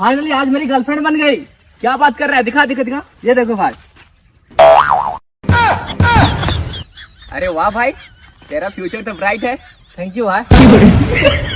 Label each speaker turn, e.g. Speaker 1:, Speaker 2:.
Speaker 1: Finally आज मेरी girlfriend बन गई।
Speaker 2: क्या बात कर रहा है? दिखा दिखा दिखा।
Speaker 1: ये देखो भाई।
Speaker 2: अरे वाह भाई, तेरा फ्यूचर तो ब्राइट है।
Speaker 1: थैंक यू भाई।